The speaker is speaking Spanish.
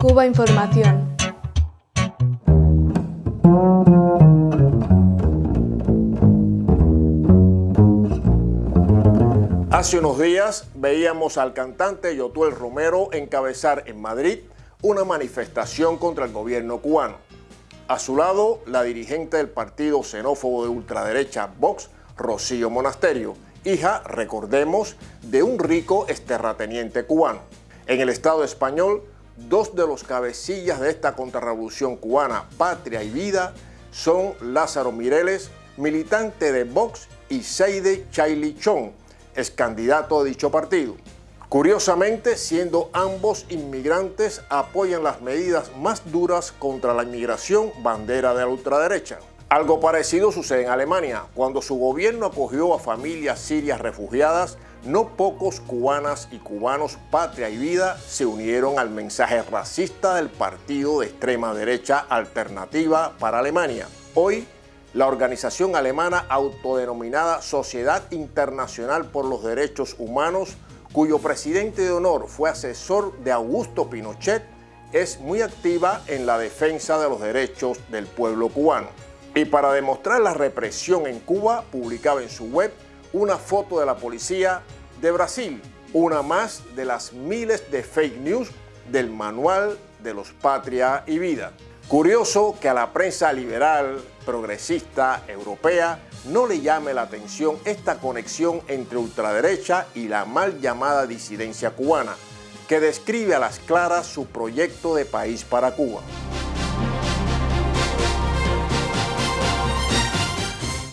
Cuba Información. Hace unos días veíamos al cantante Yotuel Romero encabezar en Madrid una manifestación contra el gobierno cubano. A su lado, la dirigente del partido xenófobo de ultraderecha Vox, Rocío Monasterio, hija, recordemos, de un rico esterrateniente cubano. En el Estado español, dos de los cabecillas de esta contrarrevolución cubana, Patria y Vida, son Lázaro Mireles, militante de Vox, y Seide Chong, es candidato de dicho partido. Curiosamente, siendo ambos inmigrantes, apoyan las medidas más duras contra la inmigración bandera de la ultraderecha. Algo parecido sucede en Alemania. Cuando su gobierno acogió a familias sirias refugiadas, no pocos cubanas y cubanos patria y vida se unieron al mensaje racista del partido de extrema derecha Alternativa para Alemania. Hoy, la organización alemana autodenominada Sociedad Internacional por los Derechos Humanos, cuyo presidente de honor fue asesor de Augusto Pinochet, es muy activa en la defensa de los derechos del pueblo cubano. Y para demostrar la represión en Cuba, publicaba en su web una foto de la policía de Brasil, una más de las miles de fake news del manual de los Patria y Vida. Curioso que a la prensa liberal, progresista, europea, no le llame la atención esta conexión entre ultraderecha y la mal llamada disidencia cubana, que describe a las claras su proyecto de país para Cuba.